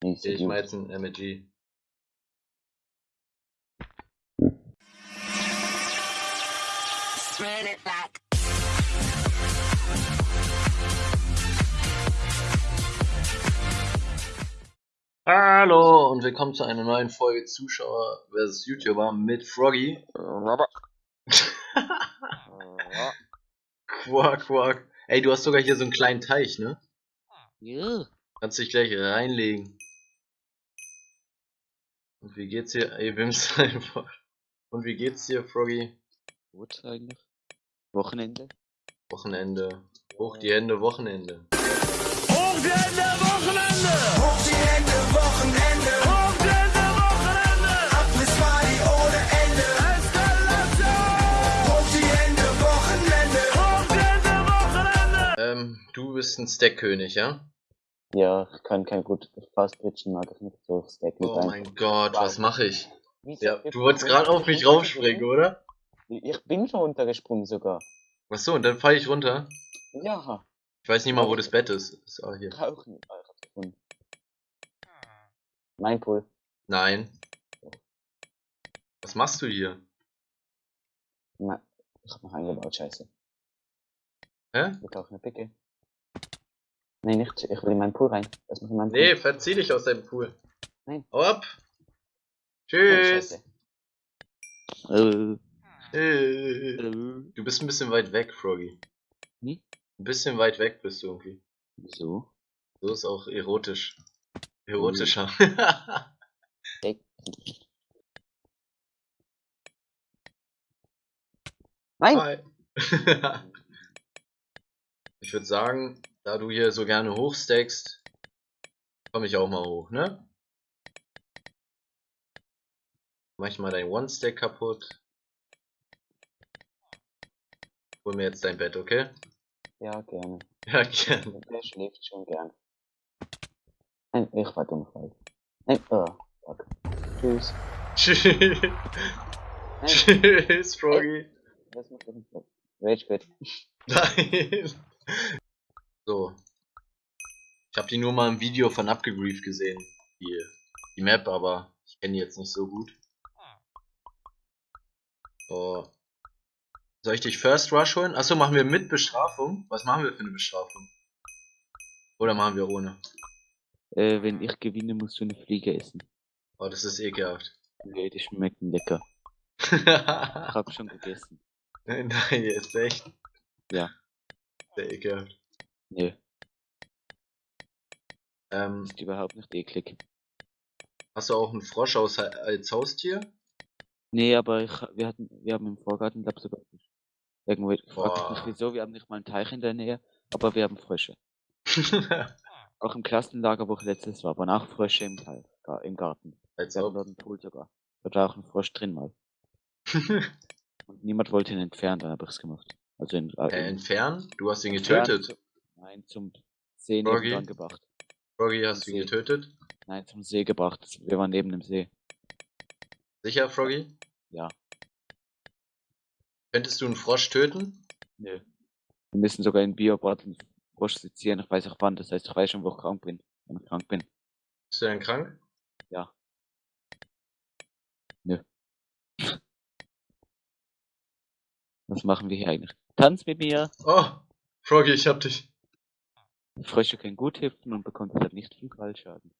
Nicht Ich mach jetzt ein MG. Hallo und willkommen zu einer neuen Folge Zuschauer vs YouTuber mit Froggy. Robert. Quack, quack. Ey, du hast sogar hier so einen kleinen Teich, ne? Ja. Kannst dich gleich reinlegen. Und wie geht's hier? Ey, Wims einfach. Und wie geht's dir, Froggy? Gut eigentlich. Wochenende. Wochenende. Hoch die Hände, Wochenende. Hoch die Hände, Wochenende! Hoch die Hände, Wochenende! Hoch die Hände, Wochenende! Abriss Party ohne Ende! Eskalation! Hoch die Hände, Wochenende! Hoch die Hände, Wochenende! Ähm, du bist ein Stackkönig, ja? Ja, ich kann kein gut Fast Pitchen, mag ich nicht so Stack mit Oh mein Gott, was mache ich? Wieso? Ja, du wolltest gerade auf mich raufspringen, oder? Ich bin schon runtergesprungen sogar. Ach so, und dann falle ich runter. Ja, Ich weiß nicht mal, wo das Bett ist. Ist auch hier. rauchen. Ich hab's gefunden. Mein Pool. Nein. Was machst du hier? Na, ich hab noch eingebaut, scheiße. Hä? Wir kaufen eine Picke. Nee, nicht. Ich will in meinen Pool rein. Lass mich in meinen Nee, Pool. verzieh dich aus deinem Pool. Nein. Hau ab. Oh, Tschüss. Äh, Du bist ein bisschen weit weg, Froggy. Hm? Ein bisschen weit weg bist du irgendwie. wieso? So ist auch erotisch. Erotischer. Steck. Nein! Hi. ich würde sagen, da du hier so gerne hochstackst, komme ich auch mal hoch, ne? Mach ich mal dein One-Stack kaputt. Hol mir jetzt dein Bett, okay? Ja, gerne. Ja, gerne. Der schläft schon gern. Nein, ich war dumm falsch. Nein, oh, fuck. Tschüss. Tschüss. Nein, Tschüss, Froggy. das muss ich nicht. Rage quit. Nein. So. Ich habe die nur mal im Video von Abgegrieft gesehen. Die, die Map, aber ich kenne die jetzt nicht so gut. So. Soll ich dich First Rush holen? Achso, machen wir mit Bestrafung? Was machen wir für eine Bestrafung? Oder machen wir ohne? Äh, wenn ich gewinne, musst du eine Fliege essen. Oh, das ist ekelhaft. Nee, die schmecken lecker. Ich hab schon gegessen. Nein, jetzt echt. Ja. Sehr ekelhaft. Nee, Ähm, ist überhaupt nicht eklig. hast du auch einen Frosch aus, als Haustier? Nee, aber ich, wir hatten, wir haben im Vorgarten, glaub sogar Fisch. Irgendwo, ich frag mich Boah. nicht wieso, wir haben nicht mal einen Teich in der Nähe, aber wir haben Frösche. Auch im Klassenlager, wo ich letztes war, waren auch Frösche im Teich, im Garten. als Wir dort einen Pool sogar. Da war auch ein Frosch drin mal. Und niemand wollte ihn entfernen, dann hab ich's gemacht. Also in, äh, in entfernen? Du hast ihn getötet. Nein, zum See Froggy? nebendran gebracht. Froggy, hast du ihn getötet? Nein, zum See gebracht. Wir waren neben dem See. Sicher, Froggy? Ja. Könntest du einen Frosch töten? Nö. Wir müssen sogar in Biobotteln Frosch sezieren. Ich weiß auch wann. Das heißt, ich weiß schon, wo ich krank bin. Wenn ich krank bin. Bist du denn krank? Ja. Nö. Was machen wir hier eigentlich? Tanz mit mir! Oh, Froggy, ich hab dich. Frösche können gut hüpfen und bekommen deshalb nicht viel Fallschaden.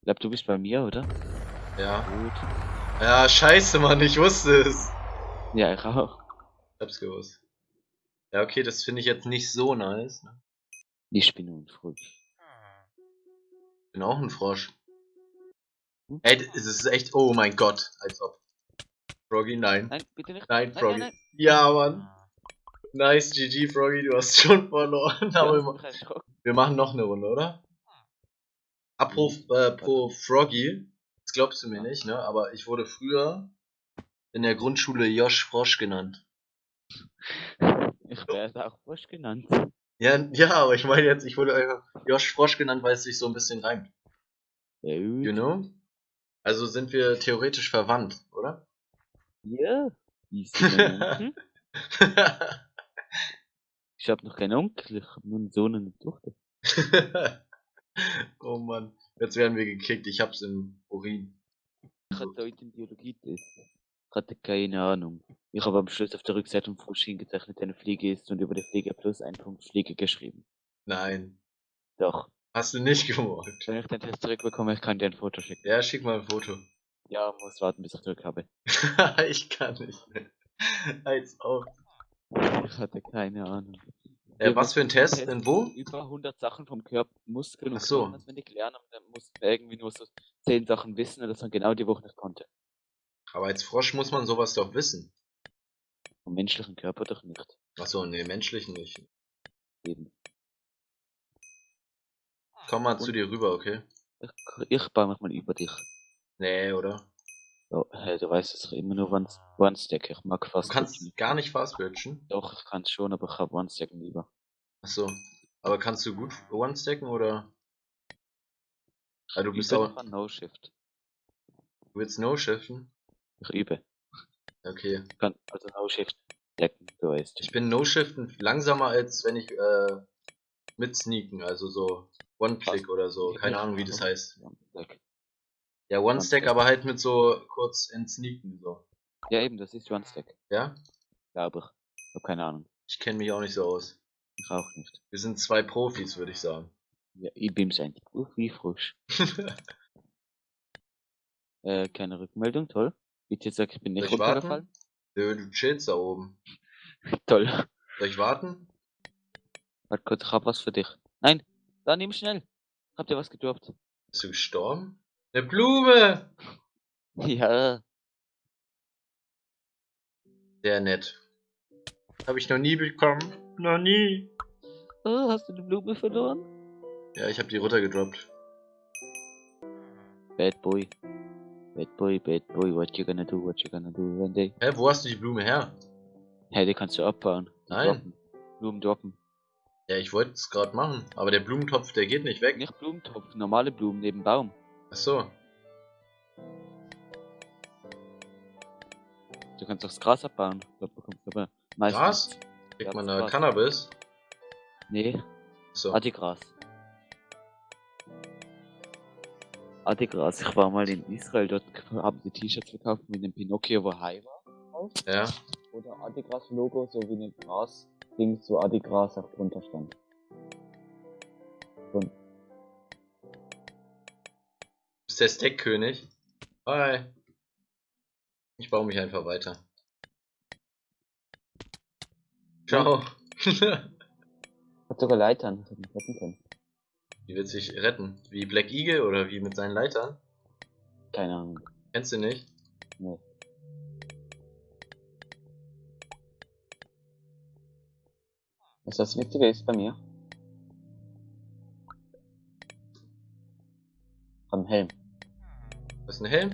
Ich glaub, du bist bei mir, oder? Ja. Gut. Ja, scheiße, Mann, ich wusste es. Ja, ich auch. Ich hab's gewusst. Ja, okay, das finde ich jetzt nicht so nice. Ne? Ich bin ein Frosch. Ich bin auch ein Frosch. Hm? Ey, es ist echt, oh mein Gott, als ob. Froggy, nein. Nein, bitte nicht. Nein, nein, Froggy. nein, nein. Ja, Mann. Nice, GG, Froggy, du hast schon verloren. Aber wir, erschrocken. wir machen noch eine Runde, oder? Apro, äh, pro Froggy, das glaubst du mir nicht, ne? Aber ich wurde früher in der Grundschule Josh Frosch genannt. Ich werde auch Frosch genannt. Ja, ja, aber ich meine jetzt, ich wurde einfach Josh Frosch genannt, weil es sich so ein bisschen reimt. Ja, gut. You know? Also sind wir theoretisch verwandt, oder? Ja. Wie ist denn dein Onkel? Ich habe noch keinen Onkel, ich habe nur einen Sohn und eine Tochter. oh Mann. Jetzt werden wir gekickt. Ich hab's im Urin. Ich hatte heute einen Biologietest. Ich hatte keine Ahnung. Ich habe am Schluss auf der Rückseite vom Frosch hingezeichnet, eine Fliege ist und über die Fliege plus ein Punkt Fliege geschrieben. Nein. Doch. Hast du nicht gemacht. Wenn ich den Test zurückbekomme, ich kann dir ein Foto schicken. Ja, schick mal ein Foto. Ja, muss warten, bis ich zurück habe. ich kann nicht mehr. Als auch. Ich hatte keine Ahnung. Äh, was für ein Test? Test. Denn wo? Über 100 Sachen vom Körper, Muskeln und Ach so. Knochen auswendig lernen und dann mussten wir irgendwie nur so 10 Sachen wissen und das dann genau die Woche nicht konnte. Aber als Frosch muss man sowas doch wissen. Vom menschlichen Körper doch nicht. Achso, nee, menschlichen nicht. Eben. Komm mal zu dir rüber, okay? Ich, ich baue mich mal über dich. Nee, oder? Hey, du weißt es immer nur One, One Stack. Ich mag Du fast kannst nicht. gar nicht fast bridgen. Doch, ich kann schon, aber ich habe One Stack lieber. Achso. Aber kannst du gut One-Stacken oder? Ah, du Ich bist auch. No Shift. Du willst No-Shiften? Ich übe. Okay. Ich kann also No Shift decken, du weißt. Ich bin No-Shiften langsamer als wenn ich äh, mit Sneaken, also so One-Click oder so. Keine Ahnung, wie das heißt. One Stack. Ja, One-Stack, aber halt mit so kurz in Sneaken so. Ja, eben, das ist One Stack. Ja? Glaube ich. Ich habe keine Ahnung. Ich kenne mich auch nicht so aus. Ich auch nicht. Wir sind zwei Profis, würde ich sagen. Ja, ich bin's eigentlich. Uh, wie frisch. Äh, keine Rückmeldung, toll. Bitte sag, ich bin nicht Soll ich warten? runtergefallen. Nö, du chillst da oben. Toll. Soll ich warten? Warte kurz, ich hab was für dich. Nein, da nimm schnell. Habt ihr was gedroppt? Bist du gestorben? Eine Blume! Ja. Sehr nett. Habe ich noch nie bekommen. Noch nie. Oh, hast du die Blume verloren? Ja, ich habe die runtergedroppt. Bad boy. Bad boy, bad boy, what you gonna do, what you gonna do when they... Hä, wo hast du die Blume her? Hey, die kannst du abbauen. Nein. Droppen. Blumen droppen. Ja, ich wollte es gerade machen, aber der Blumentopf, der geht nicht weg. Nicht Blumentopf, normale Blumen neben Baum. Ach so. Du kannst auch das Gras abbauen. Da bekommst du aber meistens... Gras? Ja, Kriegt man da. Cannabis? Nee, so. Adigras. Adigras. Ich war mal in Israel, dort haben die T-Shirts verkauft mit dem Pinocchio, wo Hai war. Ja. Oder Adigras-Logo, so wie ein Gras-Ding, so Adigras auch drunter stand. Bist der Steakkönig? Hi. Ich baue mich einfach weiter. Ciao. hat sogar Leitern, hätte mich retten können. wie wird sich retten? Wie Black Eagle oder wie mit seinen Leitern? Keine Ahnung. Kennst du nicht? Nee. Was das Witzige ist bei mir? Am Helm. Was ist ein Helm?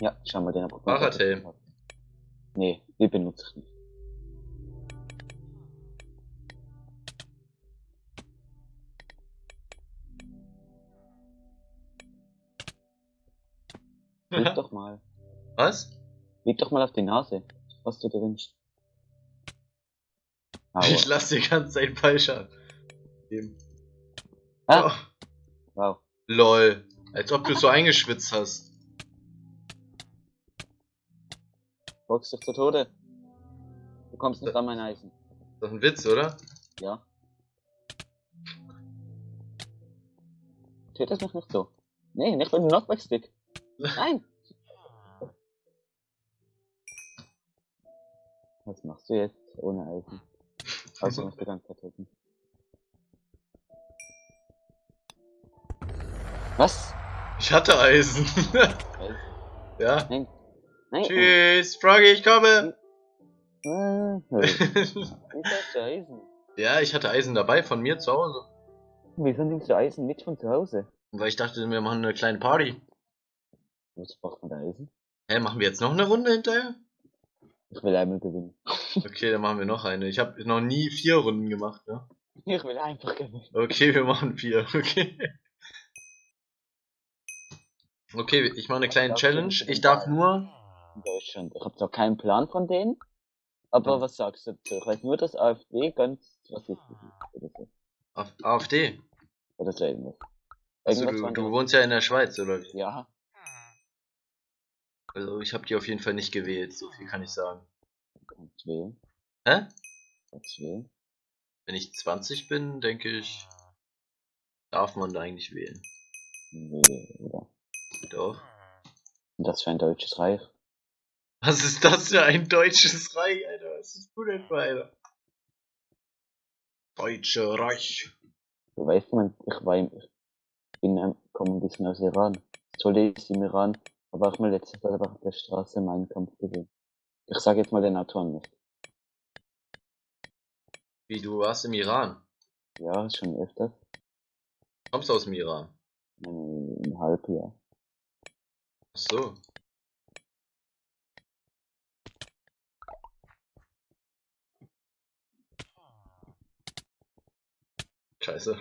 Ja, schau mal, den hab ich Fahrradhelm. Nee, die benutze ich nicht. Leg doch mal. Was? Leg doch mal auf die Nase, was du dir wünschst. Aua. Ich lass die ganze Zeit falsch. Eben. Ah, Oh, wow. lol. Als ob du so eingeschwitzt hast. Box dich zu Tode. Du kommst nicht an mein Eisen. Ist doch ein Witz, oder? Ja. Tötet mich nicht so. Nee, nicht mit dem Knockback-Stick. Nein! Was machst du jetzt ohne Eisen? Also mich die ganze Zeit töten. Was? Ich hatte Eisen. Eisen? ja. Nein. Nein. Tschüss, Froggy, ich komme. Wieso hast du Eisen? ja, ich hatte Eisen dabei von mir zu Hause. Wieso nimmst du Eisen mit von zu Hause? Weil ich dachte, wir machen eine kleine Party. Was braucht man da Eisen? Hä, machen wir jetzt noch eine Runde hinterher? Ich will einmal gewinnen. Okay, dann machen wir noch eine. Ich habe noch nie vier Runden gemacht, ne? Ich will einfach gewinnen. Okay, wir machen vier, okay. Okay, ich mache eine kleine Challenge. Ich darf nur. In Deutschland. Ich habe zwar keinen Plan von denen, aber was sagst du dazu? Ich weiß nur, dass AfD ganz rassistisch ist oder so. Auf AfD. Oder so irgendwas. Also du, du wohnst ja in der Schweiz, oder? Ja, Also ich habe die auf jeden Fall nicht gewählt, so viel kann ich sagen. kannst wählen. Hä? Kannst wählen. Wenn ich 20 bin, denke ich, darf man da eigentlich wählen. Nee, oder? Doch. Das für ein deutsches Reich. Was ist das für ein deutsches Reich, Alter? Was ist du denn für einer? Deutsche Reich. Du weißt, man, ich war im, ich bin ähm, komme ein bisschen aus Iran. Zolle ist im Iran, aber auch mal letztes Mal auf der Straße meinen Kampf gesehen. Ich sage jetzt mal den Autoren nicht. Wie, du warst im Iran? Ja, schon öfters. Kommst aus dem Iran? Ein, ein Halbjahr. Ach so. Scheiße.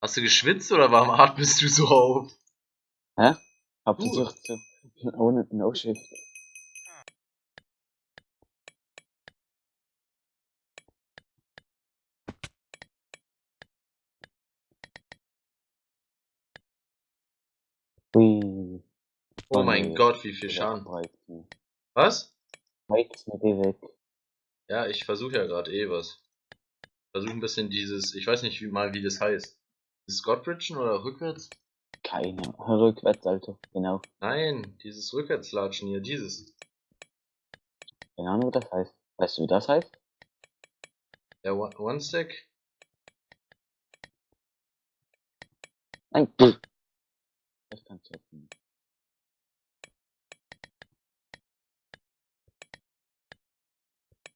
Hast du geschwitzt oder warum atmest du so auf? Hä? Hab Uh. versucht zu, ohne No Shift. Ui. Oh mein. Gott, wie viel Schaden. Was? Weizen, geh weg. Ja, ich versuche ja gerade eh was. Versuche ein bisschen dieses, ich weiß nicht wie, mal, wie das heißt. Dieses Godbridgen oder rückwärts? Keine. Rückwärts, Alter. Genau. Nein, dieses Rückwärtslatschen hier, dieses. Keine Ahnung, wie das heißt. Weißt du, wie das heißt? Der One, One Stack? Nein. pff. Das kannst du jetzt nicht.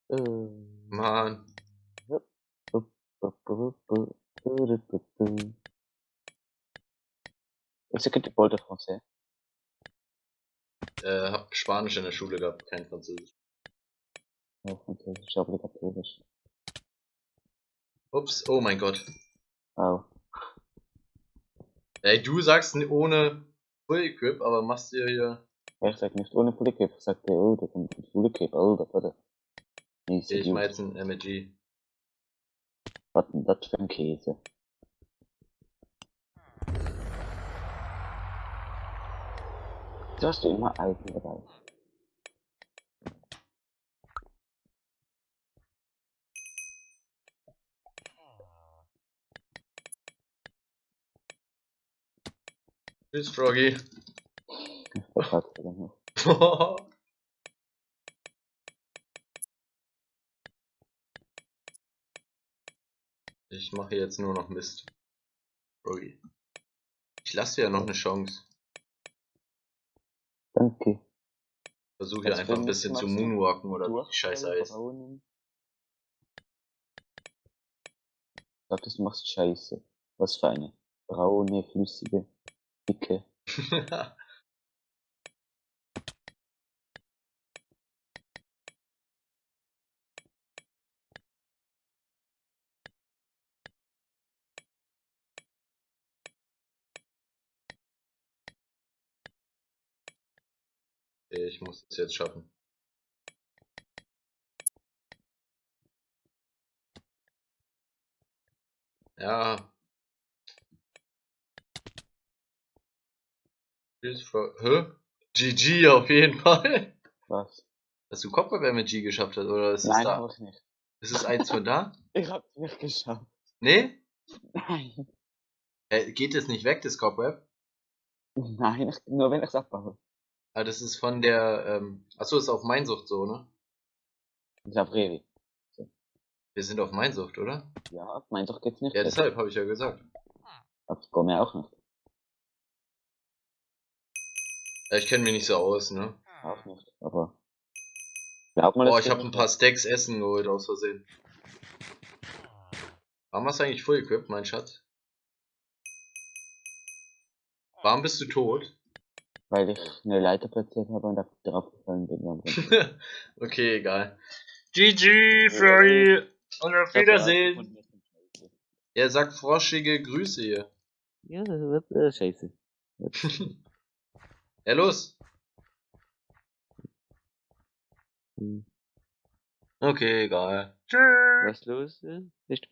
Äh. Mann. Que tu parles de français? Äh, hab Spanisch in der Schule gehabt, kein Französisch. Ja, Französisch obligatorisch. Ups, oh mein Gott. Oh. Ey, du sagst ohne Full Equip, aber machst dir hier. Ich sag nicht ohne Polycape, ich sag dir, oh, da kommt ein Polycape, oh, da warte. Nee, Ich Idiot. mach jetzt ein MG. Was denn das für ein Käse? Du hast du immer Eisen dabei. Tschüss, Froggy. Was sagst du denn noch? ich mache jetzt nur noch Mist. Froggy. Ich lasse dir ja noch eine Chance. Danke. Versuche Was einfach ein bisschen zu moonwalken oder wie die Scheiße heißt. Du sagtest, du machst Scheiße. Was für eine? Braune, flüssige, dicke. ich muss es jetzt schaffen. Ja. Hä? GG auf jeden Fall. Was? Dass du Kopfball mit G geschafft hast, oder ist es Nein, da? hab ich nicht. Ist es eins von da? Ich hab's nicht geschafft. Nee? Nein. Äh, geht es nicht weg, das Cobweb? Nein, ich, nur wenn ich's abbaue. Ah, das ist von der, ähm, achso, ist auf Mainsucht so, ne? Ist auf Revi. Wir sind auf Mainsucht, oder? Ja, auf mein doch geht's nicht. Ja, weg. deshalb habe ich ja gesagt. Auf Gomme auch nicht. Ja, ich kenne mich nicht so aus, ne? Auch nicht. Aber. Glaub mal, Boah, ich habe ein paar Stacks Essen geholt aus Versehen. Warum hast du eigentlich Full Equip, mein Schatz? Warum bist du tot? Weil ich eine Leiter platziert habe und da- drauf gefallen bin. Okay, egal. GG, Froggy. Und auf Wiedersehen. Er sagt froschige Grüße hier. Ja, das wird äh, scheiße. Ja, los. Hm. Okay, egal. Tschüss. Was los? Äh, Nicht